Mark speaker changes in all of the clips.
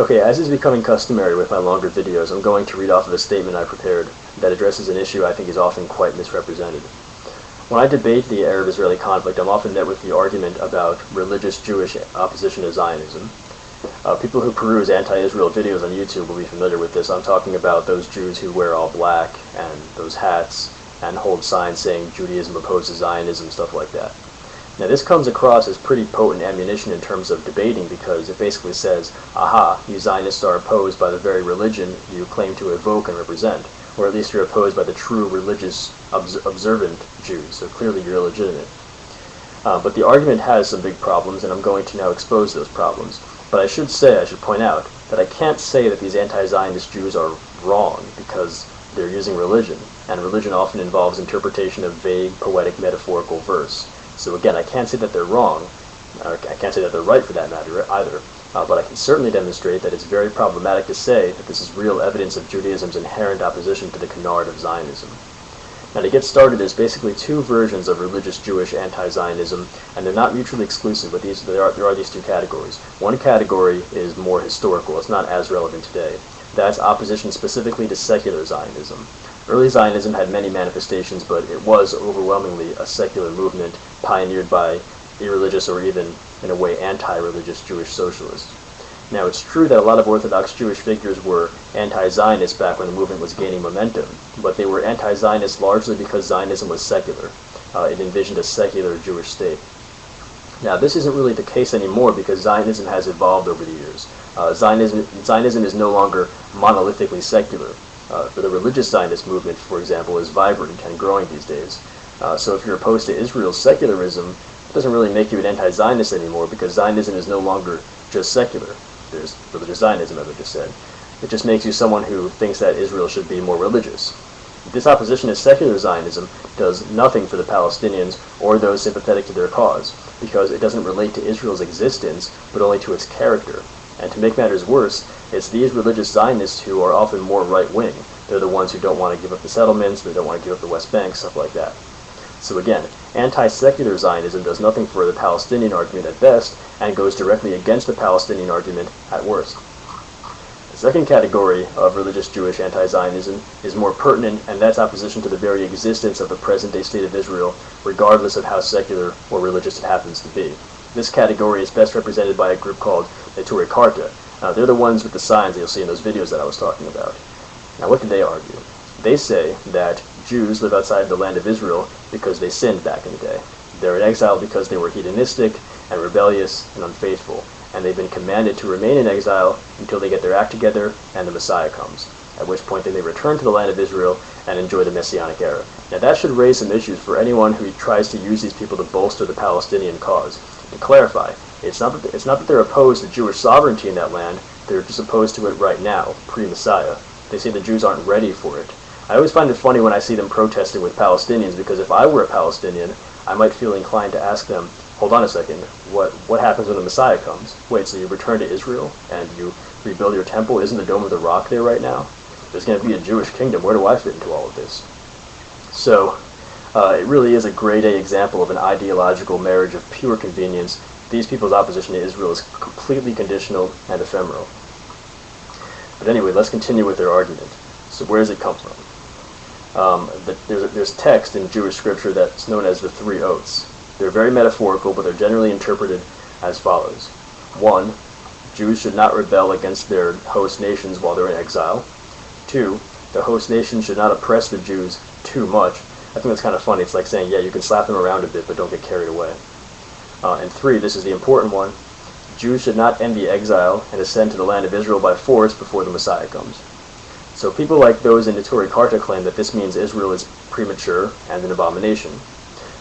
Speaker 1: Okay, as is becoming customary with my longer videos, I'm going to read off of a statement I prepared that addresses an issue I think is often quite misrepresented. When I debate the Arab-Israeli conflict, I'm often met with the argument about religious Jewish opposition to Zionism. Uh, people who peruse anti-Israel videos on YouTube will be familiar with this. I'm talking about those Jews who wear all black and those hats and hold signs saying Judaism opposes Zionism, stuff like that. Now this comes across as pretty potent ammunition in terms of debating because it basically says, aha, you Zionists are opposed by the very religion you claim to evoke and represent, or at least you're opposed by the true religious obs observant Jews, so clearly you're illegitimate. Uh, but the argument has some big problems, and I'm going to now expose those problems. But I should say, I should point out, that I can't say that these anti-Zionist Jews are wrong, because they're using religion, and religion often involves interpretation of vague, poetic, metaphorical verse. So again, I can't say that they're wrong, I can't say that they're right for that matter either, uh, but I can certainly demonstrate that it's very problematic to say that this is real evidence of Judaism's inherent opposition to the canard of Zionism. Now to get started, there's basically two versions of religious Jewish anti-Zionism, and they're not mutually exclusive, but these, there, are, there are these two categories. One category is more historical, it's not as relevant today. That's opposition specifically to secular Zionism. Early Zionism had many manifestations, but it was overwhelmingly a secular movement pioneered by irreligious or even, in a way, anti-religious Jewish socialists. Now, it's true that a lot of Orthodox Jewish figures were anti-Zionist back when the movement was gaining momentum, but they were anti-Zionist largely because Zionism was secular. Uh, it envisioned a secular Jewish state. Now, this isn't really the case anymore because Zionism has evolved over the years. Uh, Zionism, Zionism is no longer monolithically secular. Uh, the religious Zionist movement, for example, is vibrant and growing these days. Uh, so if you're opposed to Israel's secularism, it doesn't really make you an anti-Zionist anymore because Zionism is no longer just secular. There's religious Zionism, as I just said. It just makes you someone who thinks that Israel should be more religious. This opposition to secular Zionism does nothing for the Palestinians or those sympathetic to their cause, because it doesn't relate to Israel's existence, but only to its character. And to make matters worse, it's these religious Zionists who are often more right-wing. They're the ones who don't want to give up the settlements, they don't want to give up the West Bank, stuff like that. So again, anti-secular Zionism does nothing for the Palestinian argument at best, and goes directly against the Palestinian argument at worst. The second category of religious Jewish anti-Zionism is more pertinent, and that's opposition to the very existence of the present-day state of Israel, regardless of how secular or religious it happens to be. This category is best represented by a group called Neturei Karta, uh, they're the ones with the signs that you'll see in those videos that I was talking about. Now, what do they argue? They say that Jews live outside the land of Israel because they sinned back in the day. They're in exile because they were hedonistic and rebellious and unfaithful, and they've been commanded to remain in exile until they get their act together and the Messiah comes, at which point they may return to the land of Israel and enjoy the Messianic era. Now that should raise some issues for anyone who tries to use these people to bolster the Palestinian cause. To clarify, it's not that it's not that they're opposed to Jewish sovereignty in that land. They're just opposed to it right now, pre-Messiah. They say the Jews aren't ready for it. I always find it funny when I see them protesting with Palestinians because if I were a Palestinian, I might feel inclined to ask them, hold on a second, what, what happens when the Messiah comes? Wait, so you return to Israel and you rebuild your temple? Isn't the Dome of the Rock there right now? There's going to be a Jewish kingdom. Where do I fit into all of this? So, uh, it really is a grade A example of an ideological marriage of pure convenience these people's opposition to Israel is completely conditional and ephemeral. But anyway, let's continue with their argument. So where does it come from? Um, the, there's, there's text in Jewish scripture that's known as the three oaths. They're very metaphorical, but they're generally interpreted as follows. One, Jews should not rebel against their host nations while they're in exile. Two, the host nation should not oppress the Jews too much. I think that's kind of funny. It's like saying, yeah, you can slap them around a bit, but don't get carried away. Uh, and three, this is the important one, Jews should not envy exile and ascend to the land of Israel by force before the Messiah comes. So people like those in the Neturei Karta claim that this means Israel is premature and an abomination.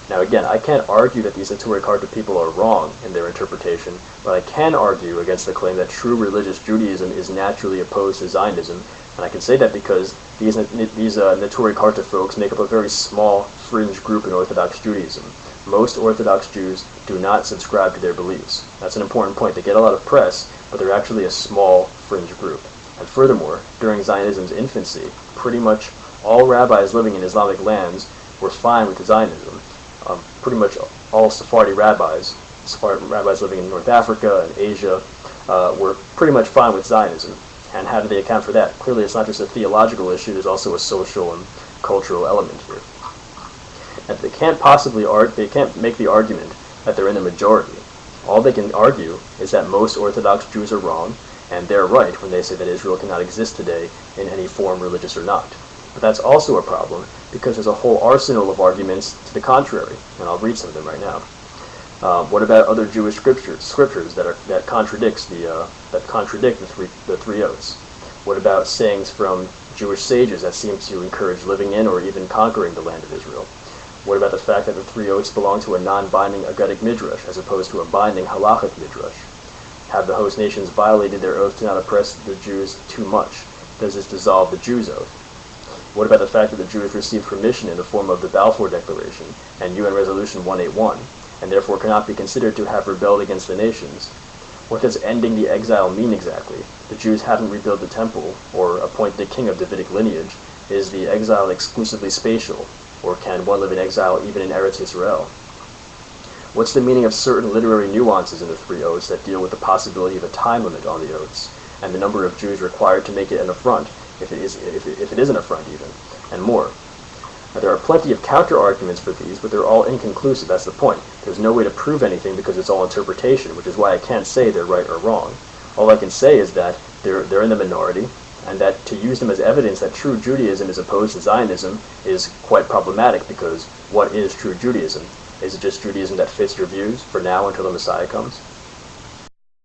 Speaker 1: Now again, I can't argue that these Neturei Karta people are wrong in their interpretation, but I can argue against the claim that true religious Judaism is naturally opposed to Zionism, and I can say that because these, these uh, Neturei Karta folks make up a very small fringe group in Orthodox Judaism most Orthodox Jews do not subscribe to their beliefs. That's an important point. They get a lot of press, but they're actually a small fringe group. And furthermore, during Zionism's infancy, pretty much all rabbis living in Islamic lands were fine with Zionism. Um, pretty much all Sephardi rabbis, Sephardi rabbis living in North Africa and Asia, uh, were pretty much fine with Zionism. And how do they account for that? Clearly, it's not just a theological issue, there's also a social and cultural element here. And they can't possibly argue, they can't make the argument that they're in the majority. All they can argue is that most Orthodox Jews are wrong, and they're right when they say that Israel cannot exist today in any form, religious or not. But that's also a problem because there's a whole arsenal of arguments to the contrary, and I'll read some of them right now. Um, what about other Jewish scriptures, scriptures that are that contradicts the uh, that contradict the three the three oaths? What about sayings from Jewish sages that seem to encourage living in or even conquering the land of Israel? What about the fact that the three oaths belong to a non-binding Agadic midrash as opposed to a binding halachic midrash? Have the host nations violated their oath to not oppress the Jews too much? Does this dissolve the Jews' oath? What about the fact that the Jews received permission in the form of the Balfour Declaration and UN Resolution 181, and therefore cannot be considered to have rebelled against the nations? What does ending the exile mean exactly? The Jews haven't rebuilt the temple, or appointed a king of Davidic lineage. Is the exile exclusively spatial, or can one live in exile even in Eretz Israel? What's the meaning of certain literary nuances in the three oaths that deal with the possibility of a time limit on the oaths, and the number of Jews required to make it an affront, if it is, if it, if it is an affront even, and more? Now, there are plenty of counter-arguments for these, but they're all inconclusive, that's the point. There's no way to prove anything because it's all interpretation, which is why I can't say they're right or wrong. All I can say is that they're, they're in the minority, and that to use them as evidence that true Judaism is opposed to Zionism is quite problematic because what is true Judaism? Is it just Judaism that fits your views for now until the Messiah comes?